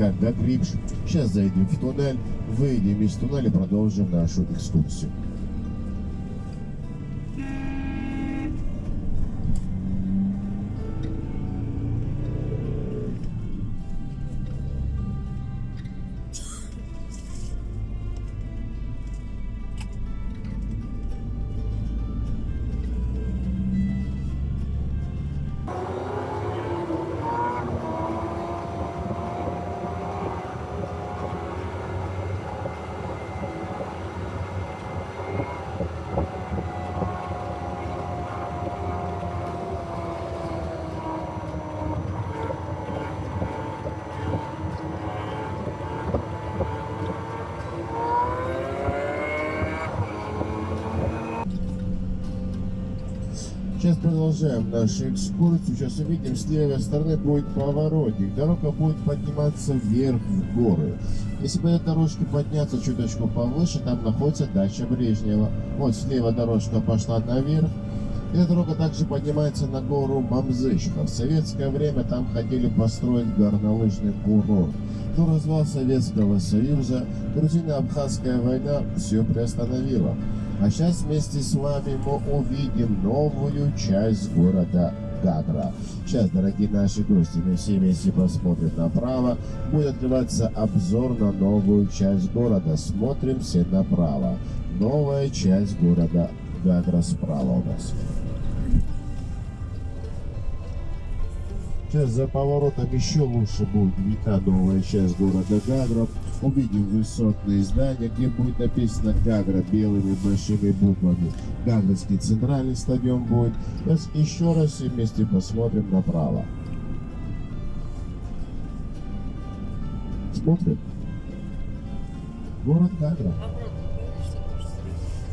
Река Гагрибш. Сейчас зайдем в туннель, выйдем из туннеля продолжим нашу экскурсию. Сейчас продолжаем нашу экскурсию. Сейчас увидим, с левой стороны будет поворотник. Дорога будет подниматься вверх в горы. Если по этой дорожке подняться чуточку повыше, там находится дача Брежнева. Вот слева дорожка пошла наверх. Эта дорога также поднимается на гору Мамзычка. В советское время там хотели построить горнолыжный курорт. Но развал Советского Союза, грузино-абхазская война все приостановила. А сейчас вместе с вами мы увидим новую часть города Гагра. Сейчас, дорогие наши гости, мы все вместе посмотрим направо. Будет открываться обзор на новую часть города. Смотрим все направо. Новая часть города Гагра справа у нас. Сейчас за поворотом еще лучше будет видна новая часть города Гагра. Увидим высотные здания, где будет написано Гагра белыми большими буквами. Гагрский центральный стадион будет. Сейчас еще раз все вместе посмотрим направо. Смотрим. Город Гагра.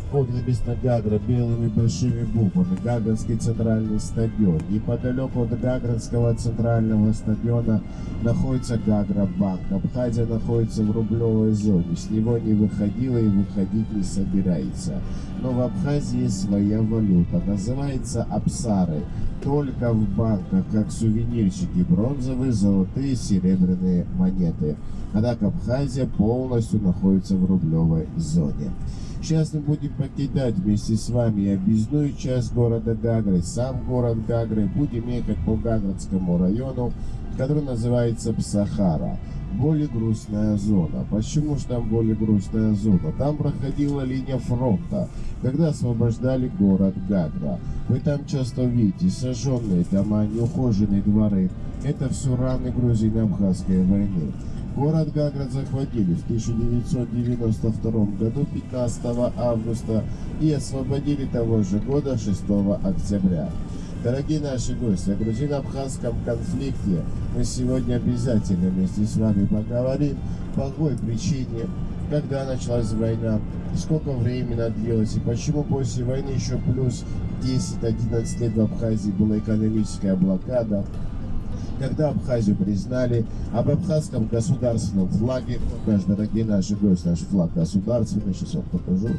Вот написано Гагра белыми большими буквами. Гагрский центральный стадион. Неподалеку от Гагринского центрального стадиона находится Гагра банк. Абхазия находится в рублевой зоне. С него не выходила и выходить не собирается. Но в Абхазии своя валюта. Называется Апсары. Только в банках, как сувенирчики, бронзовые, золотые, серебряные монеты. Однако Абхазия полностью находится в рублевой зоне. Сейчас мы будем покидать вместе с вами объездную часть города Гагры, сам город Гагры. Будем ехать по Гаградскому району, который называется Псахара. Более грустная зона. Почему же там более грустная зона? Там проходила линия фронта, когда освобождали город Гагра. Вы там часто видите сожженные дома, неухоженные дворы. Это все раны грузино-абхазской войны. Город Гаград захватили в 1992 году 15 августа и освободили того же года 6 октября. Дорогие наши гости, о грузино-абхазском конфликте мы сегодня обязательно вместе с вами поговорим. По какой причине, когда началась война, сколько времени она и почему после войны еще плюс 10-11 лет в Абхазии была экономическая блокада, когда Абхазию признали, об абхазском государственном флаге, наш, дорогие наши гости, наш флаг государственный, сейчас вам покажу,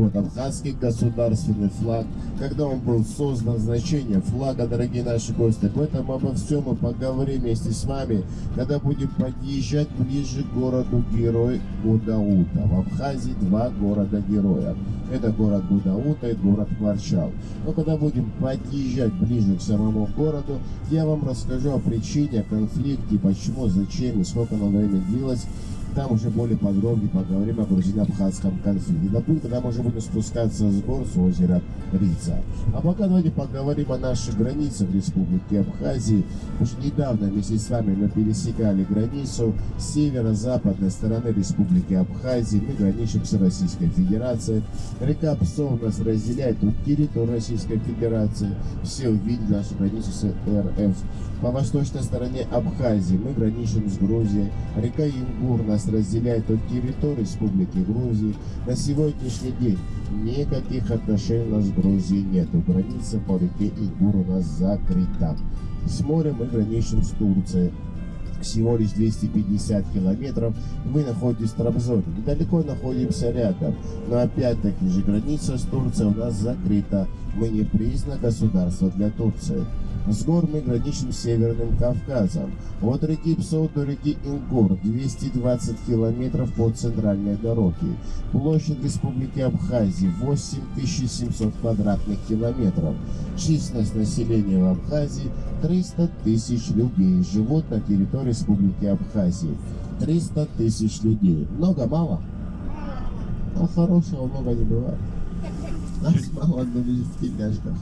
вот абхазский государственный флаг, когда он был создан, значение флага, дорогие наши гости. Об этом, обо всем мы поговорим вместе с вами, когда будем подъезжать ближе к городу Герой Гудаута. В Абхазии два города-героя. Это город Гудаута и город Марчал. Но когда будем подъезжать ближе к самому городу, я вам расскажу о причине, о конфликте, почему, зачем и сколько оно времени длилось там уже более подробно поговорим о грузино-абхазском конфликте. Допустим, когда мы уже будем спускаться с гор с озера Рица. А пока давайте поговорим о наших границах Республики Абхазии. Уж недавно вместе с вами мы пересекали границу северо-западной стороны Республики Абхазии. Мы граничим с Российской Федерацией. Река Псов нас разделяет от территории Российской Федерации. Все увидели нашу границу с РФ. По восточной стороне Абхазии мы граничим с Грузией. Река Ингур нас разделяет от территории Республики Грузии. На сегодняшний день никаких отношений у нас с Грузией нет. Граница по реке Ингур у нас закрыта. С морем мы граничим с Турцией всего лишь 250 километров, мы находитесь в Трабзоне. Недалеко находимся рядом, но опять-таки же граница с Турцией у нас закрыта. Мы не признано государство для Турции. С гор мы граничим с Северным Кавказом. От реки Псо до реки Ингур 220 километров по центральной дороге. Площадь Республики Абхазии 8700 квадратных километров. Численность населения в Абхазии 300 тысяч людей живут на территории Республики Абхазии. 300 тысяч людей. Много, мало? А хорошего много не бывает. Нас мало, но в тельняшках.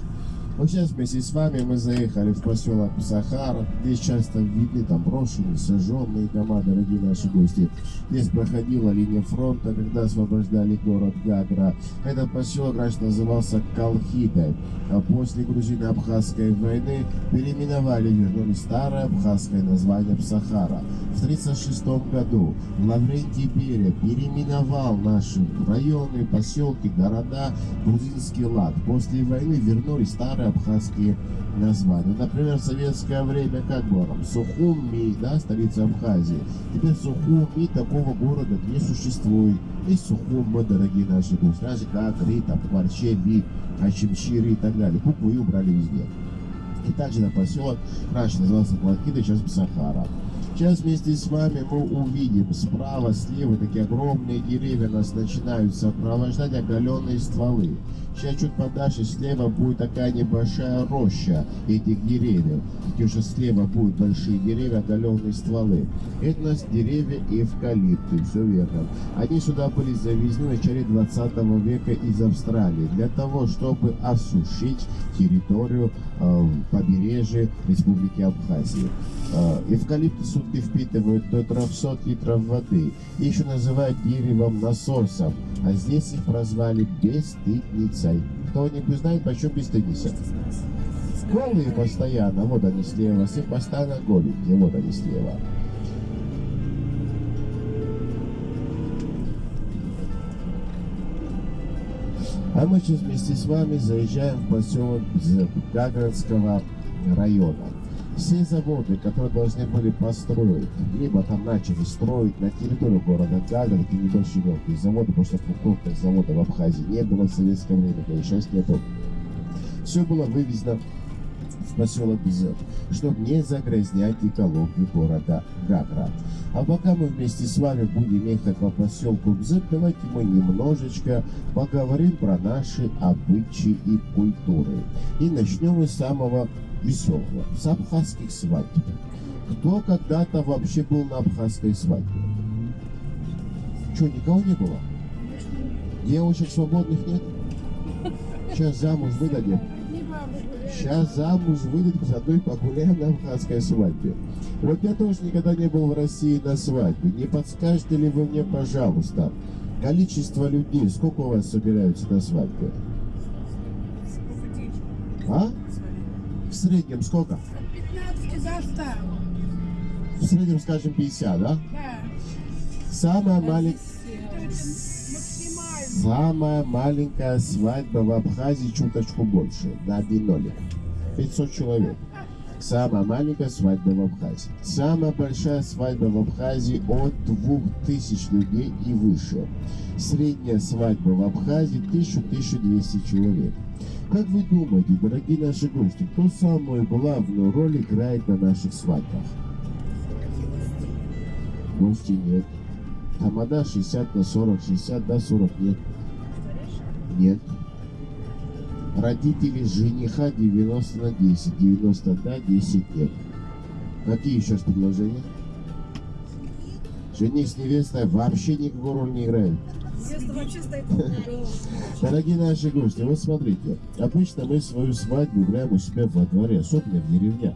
Вот сейчас вместе с вами мы заехали в поселок Сахара. Здесь часто видны там брошенные, сожженные дома, дорогие наши гости. Здесь проходила линия фронта, когда освобождали город Гагра. Этот поселок раньше назывался Калхидой. А после грузино-абхазской войны переименовали, вернули старое абхазское название Сахара. В 1936 году Лаврентий Берия переименовал наши районы, поселки, города грузинский лад. После войны вернули старые абхазские названия. Например, в советское время как было? Сухуми, да, столица Абхазии. Теперь Сухуми такого города не существует. Есть Сухума, дорогие наши же как Ри, там, Кварчеби, Ачимчири и так далее. Букву И убрали везде. И также на поселок раньше назывался Плакида, сейчас Сахара. Сейчас вместе с вами мы увидим справа, слева такие огромные деревья нас начинают сопровождать оголенные стволы. Сейчас чуть подальше слева будет такая небольшая роща этих деревьев. Такие уже слева будут большие деревья, оголенные стволы. Это у нас деревья эвкалипты, все верно. Они сюда были завезены в начале 20 века из Австралии для того, чтобы осушить территорию э, побережья Республики Абхазии. Э, эвкалипты сутки впитывают до 300 литров воды. Еще называют деревом насосом, а здесь их прозвали бесстыдницей. Кто-нибудь знает, почему бесстыдница? Голые постоянно, вот они слева, все постоянно голенькие, вот они слева. А мы сейчас вместе с вами заезжаем в поселок Гагранского района. Все заводы, которые должны были построить, либо там начали строить на территории города Гагра, такие небольшие мелкие заводы, потому что крупных заводов в Абхазии не было в советское время, да и нету. Все было вывезено поселок Бзет, чтобы не загрязнять экологию города Гагра. А пока мы вместе с вами будем ехать по поселку Бзет, давайте мы немножечко поговорим про наши обычаи и культуры. И начнем мы с самого веселого, с абхазских свадьб. Кто когда-то вообще был на абхазской свадьбе? Что, никого не было? Девушек свободных нет? Сейчас замуж выдадим. Сейчас замуж выдадим, заодно и погуляем на абхазской свадьбе. Вот я тоже никогда не был в России на свадьбе. Не подскажете ли вы мне, пожалуйста, количество людей, сколько у вас собираются на свадьбе? А? В среднем сколько? От 15 до 100. В среднем, скажем, 50, да? Да. Самая маленькая... Самая маленькая свадьба в Абхазии чуточку больше, на один нолик. 500 человек. Самая маленькая свадьба в Абхазии. Самая большая свадьба в Абхазии от 2000 людей и выше. Средняя свадьба в Абхазии 1000-1200 человек. Как вы думаете, дорогие наши гости, кто самую главную роль играет на наших свадьбах? Гости нет. Тамада 60 на 40, 60 на 40 нет. Нет. Родители жениха 90 на 10, 90 да, 10 нет. Какие еще предложения? Жених с невестой вообще никакой роли не играет. Дорогие наши гости, вот смотрите, обычно мы свою свадьбу играем у себя во дворе, особенно в деревнях.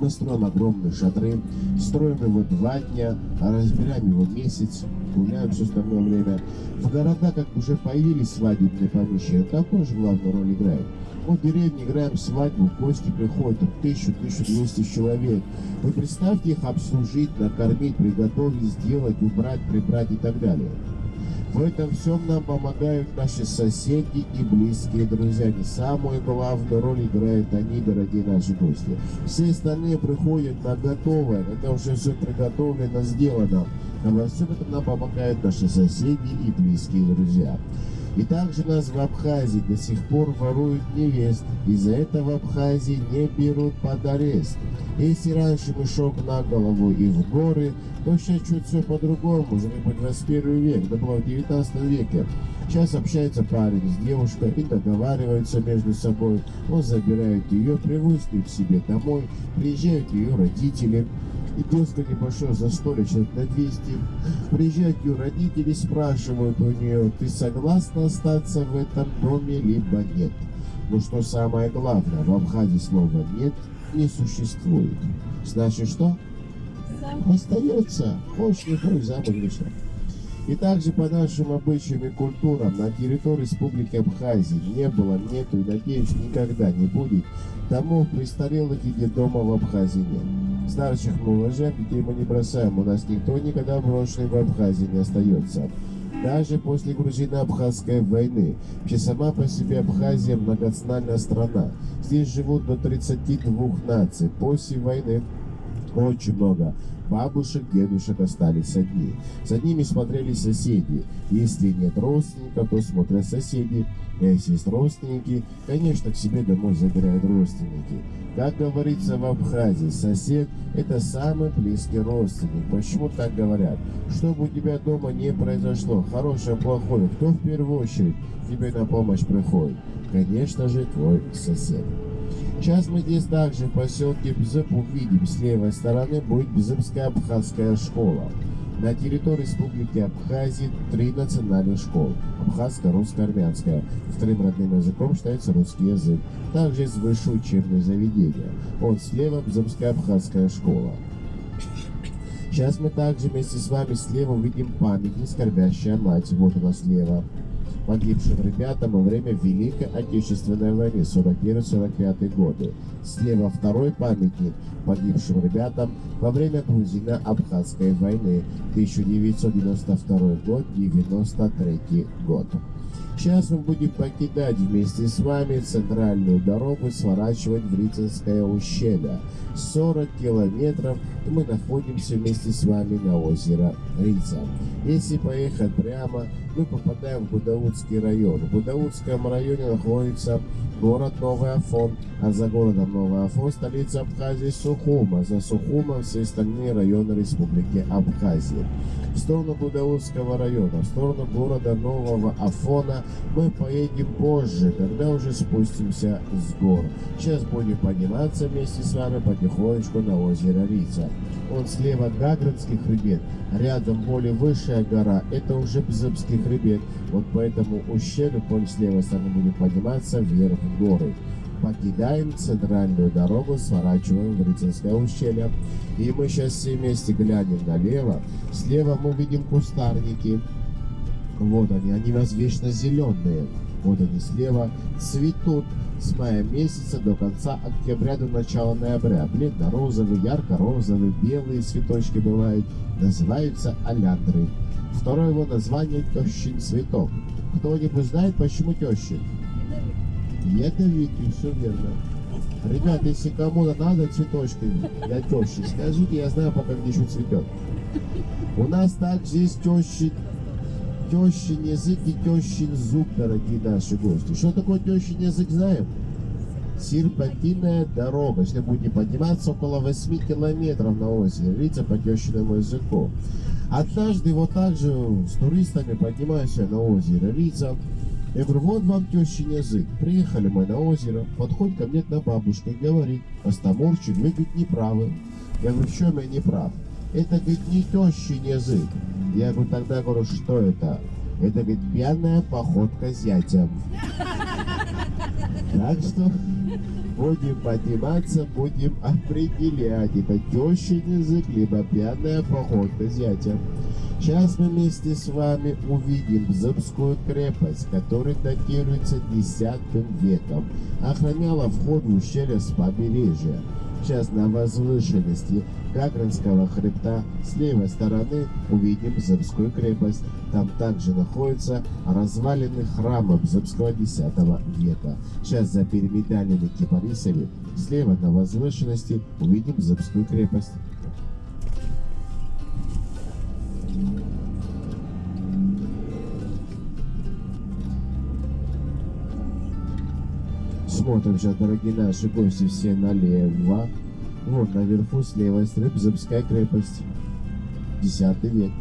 Мы строим огромные шатры, строим его два дня, разбираем его месяц, гуляем все остальное время. В городах, как уже появились свадебные помещения, там тоже главную роль играет. Мы в деревне играем свадьбу, гости приходят, 1000-1200 человек. Вы представьте их обслужить, накормить, приготовить, сделать, убрать, прибрать и так далее. В этом всем нам помогают наши соседи и близкие друзья. Не самую главную роль играют они, дорогие наши гости. Все остальные приходят на готовое, когда уже все приготовлено, сделано. А во всем этом нам помогают наши соседи и близкие друзья. И также нас в Абхазии до сих пор воруют невест. Из-за этого в Абхазии не берут под арест. Если раньше мешок на голову и в горы, то сейчас чуть все по-другому, уже не по 21 век, это было в 19 веке. Сейчас общается парень с девушкой и договариваются между собой. Он забирает ее, привозит к себе домой, приезжают ее родители. Идет к небольшое застолье, человек на 200. Приезжают ее родители, спрашивают у нее, ты согласна остаться в этом доме, либо нет. Но что самое главное, в Абхазии слова «нет» не существует. Значит, что? Остается. Хочешь, не хочешь, замуж. И также по нашим обычаям и культурам на территории Республики Абхазии не было, нету и, надеюсь, никогда не будет домов престарелых и детдома в Абхазии нет. Старших мы уважаем, детей мы не бросаем, у нас никто никогда брошенный в Абхазии не остается. Даже после грузино-абхазской войны, вообще сама по себе Абхазия многонациональная страна. Здесь живут до 32 наций. После войны очень много бабушек, дедушек остались одни. За ними смотрели соседи. Если нет родственников, то смотрят соседи. А если есть родственники, конечно, к себе домой забирают родственники. Как говорится в Абхазии, сосед – это самый близкий родственник. Почему так говорят? Чтобы у тебя дома не произошло, хорошее, плохое, кто в первую очередь тебе на помощь приходит? Конечно же, твой сосед. Сейчас мы здесь также в поселке Бзып увидим, с левой стороны будет Бзыбская абхазская школа. На территории Республики Абхазии три национальных школы. Абхазская, русская, армянская. Вторым родным языком считается русский язык. Также есть высшее учебное заведение. Вот слева Бзыбская абхазская школа. Сейчас мы также вместе с вами слева увидим памятник «Скорбящая мать». Вот она слева погибшим ребятам во время Великой Отечественной войны 41-45 годы. Слева второй памятник погибшим ребятам во время Грузино-Абхазской войны 1992 год 93 год. Сейчас мы будем покидать вместе с вами центральную дорогу, сворачивать в Рицинское ущелье. 40 километров и мы находимся вместе с вами на озеро Рица. Если поехать прямо, мы попадаем в Гудаутский район. В Гудаутском районе находится город Новый Афон, а за городом Новый Афон столица Абхазии Сухума, за Сухумом все остальные районы Республики Абхазия. В сторону Гудаутского района, в сторону города Нового Афона мы поедем позже, когда уже спустимся с гор. Сейчас будем подниматься вместе с вами потихонечку на озеро Рица. Он слева Гаградский хребет, рядом более высшая гора, это уже Бзыбский хребет. Вот по этому ущелью, по с левой стороны будем подниматься вверх горы. Покидаем центральную дорогу, сворачиваем в Рыцарское ущелье. И мы сейчас все вместе глянем налево. Слева мы видим кустарники. Вот они, они у нас вечно зеленые. Вот они слева цветут с мая месяца до конца октября до начала ноября. Бледно-розовые, ярко-розовые, белые цветочки бывают. Называются аляндры. Второе его название – тещин цветок. Кто-нибудь знает, почему тещин? Ядовитый, все верно. Ребят, если кому-то надо цветочки для тещи, скажите, я знаю, пока где еще цветет. У нас также есть тещи, тещин язык и тещин зуб, дорогие наши гости. Что такое тещин язык, знаем? Серпантинная дорога. Если будете подниматься около 8 километров на озере, видите, по тещиному языку. Однажды вот так же с туристами поднимаемся на озеро Рица. Я говорю, вот вам тещин язык. Приехали мы на озеро, подходит ко мне одна бабушка и говорит, Остаморчик, вы, не правы. Я говорю, в чем я не прав? Это, говорит, не тещин язык. Я говорю, тогда говорю, что это? Это, говорит, пьяная походка зятя. Так что будем подниматься, будем определять, это тещин язык, либо пьяная походка зятя. Сейчас мы вместе с вами увидим Зыбскую крепость, которая датируется X веком. Охраняла вход в ущелье с побережья. Сейчас на возвышенности Гагранского хребта с левой стороны увидим Зыбскую крепость. Там также находятся развалины храма Зыбского X века. Сейчас за пирамидальными кипарисами слева на возвышенности увидим Зыбскую крепость. Смотрим сейчас, дорогие наши гости, все налево. Вот наверху с левой стороны Бзыбская крепость. Десятый век.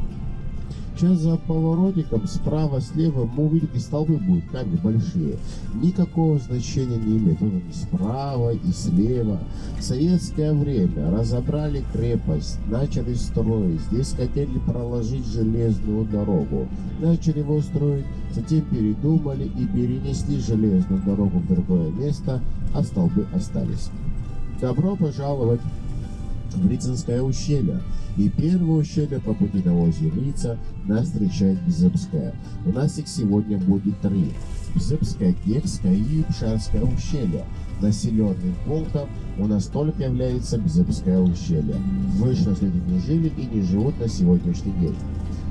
Сейчас за поворотиком справа, слева мы увидите столбы будут, камни большие. Никакого значения не имеет. Вот они справа и слева. В советское время разобрали крепость, начали строить. Здесь хотели проложить железную дорогу. Начали его строить, затем передумали и перенесли железную дорогу в другое место, а столбы остались. Добро пожаловать Рицинское ущелье. И первое ущелье по пути на озере Рица нас встречает Бзыбская. У нас их сегодня будет три. Бзыбское, Кекское и Пшарское ущелье. Населенным пунктом у нас только является Бзыбское ущелье. Выше люди не жили и не живут на сегодняшний день.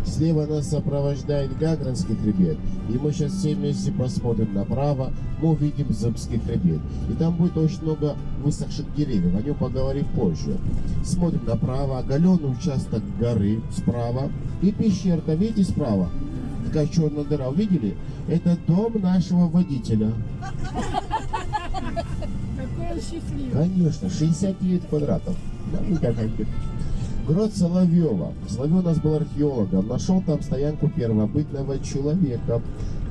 Слева нас сопровождает Гагранский хребет. И мы сейчас все вместе посмотрим направо, мы увидим Зыбский хребет. И там будет очень много высохших деревьев, о нем поговорим позже. Смотрим направо, оголенный участок горы справа. И пещерка, видите справа? Такая черная дыра, увидели? Это дом нашего водителя. Какой счастливый. Конечно, 69 квадратов. Да. Грот Соловьева. Соловьев у нас был археологом. Нашел там стоянку первобытного человека.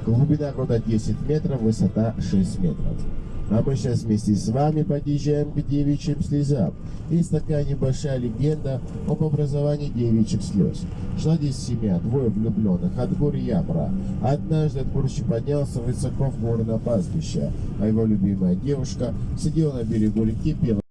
Глубина грота 10 метров, высота 6 метров. А мы сейчас вместе с вами подъезжаем к девичьим слезам. Есть такая небольшая легенда об образовании девичьих слез. Шла здесь семья, двое влюбленных, от гор Ябра. Однажды Отборщик поднялся высоко в горы на пастбище, а его любимая девушка сидела на берегу реки, пела